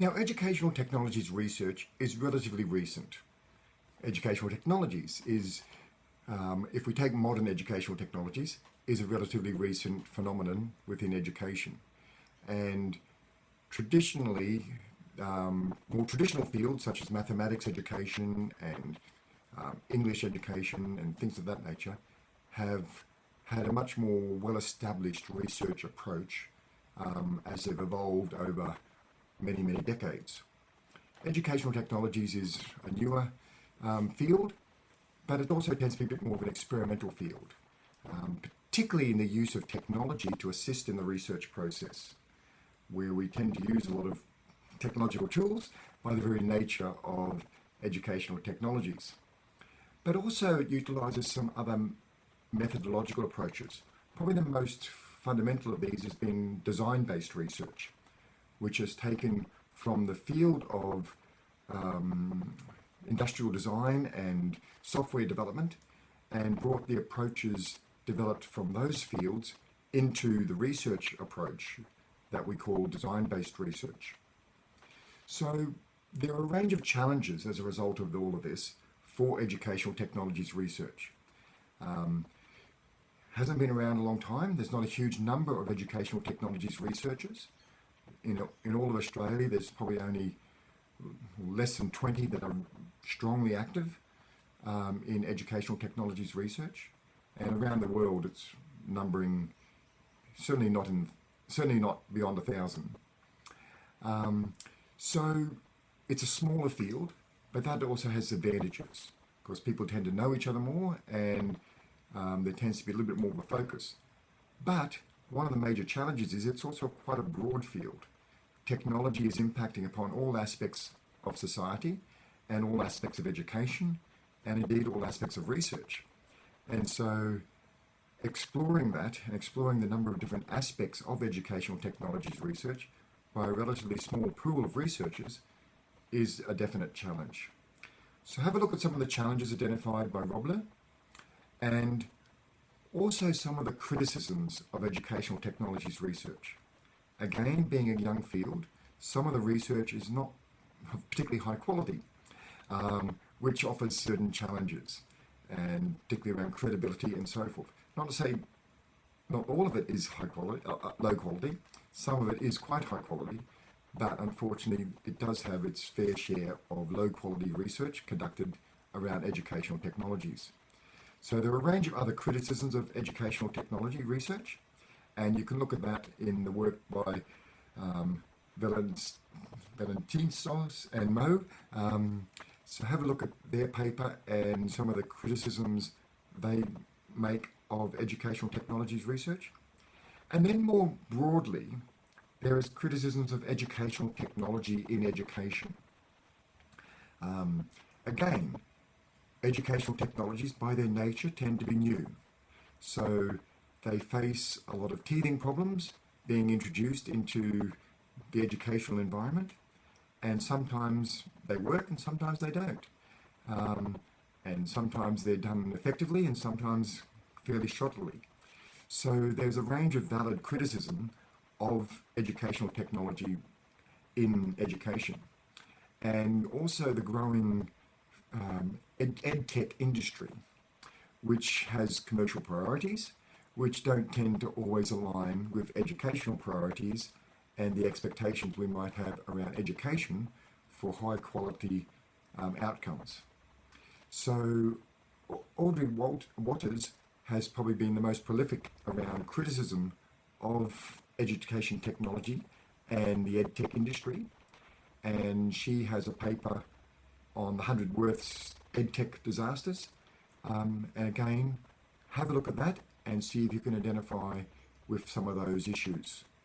Now, educational technologies research is relatively recent. Educational technologies is, um, if we take modern educational technologies, is a relatively recent phenomenon within education. And traditionally, um, more traditional fields such as mathematics education and um, English education and things of that nature have had a much more well-established research approach um, as they've evolved over many, many decades. Educational technologies is a newer um, field, but it also tends to be a bit more of an experimental field, um, particularly in the use of technology to assist in the research process, where we tend to use a lot of technological tools by the very nature of educational technologies. But also it utilises some other methodological approaches. Probably the most fundamental of these has been design-based research, which has taken from the field of um, industrial design and software development and brought the approaches developed from those fields into the research approach that we call design-based research. So there are a range of challenges as a result of all of this for educational technologies research. Um, hasn't been around a long time. There's not a huge number of educational technologies researchers. In, in all of Australia, there's probably only less than 20 that are strongly active um, in educational technologies research. And around the world, it's numbering certainly not in certainly not beyond a thousand. Um, so it's a smaller field, but that also has advantages because people tend to know each other more and um, there tends to be a little bit more of a focus. But one of the major challenges is it's also quite a broad field. Technology is impacting upon all aspects of society and all aspects of education and indeed all aspects of research. And so exploring that and exploring the number of different aspects of educational technologies research by a relatively small pool of researchers is a definite challenge. So have a look at some of the challenges identified by Roblyer and also some of the criticisms of educational technologies research. Again, being a young field, some of the research is not particularly high quality, um, which offers certain challenges, and particularly around credibility and so forth. Not to say not all of it is high quality, uh, uh, low quality. Some of it is quite high quality, but unfortunately it does have its fair share of low quality research conducted around educational technologies. So there are a range of other criticisms of educational technology research, and you can look at that in the work by um, Valentinos and Mo. Um, so have a look at their paper and some of the criticisms they make of educational technologies research. And then more broadly, there is criticisms of educational technology in education. Um, again, educational technologies by their nature tend to be new. So they face a lot of teething problems being introduced into the educational environment and sometimes they work and sometimes they don't. Um, and sometimes they're done effectively and sometimes fairly shoddily. So there's a range of valid criticism of educational technology in education and also the growing um, ed, ed tech industry, which has commercial priorities, which don't tend to always align with educational priorities and the expectations we might have around education for high quality um, outcomes. So Audrey Walt Watters has probably been the most prolific around criticism of education technology and the ed tech industry. And she has a paper on the 100 worst EdTech disasters. Um, and again, have a look at that and see if you can identify with some of those issues.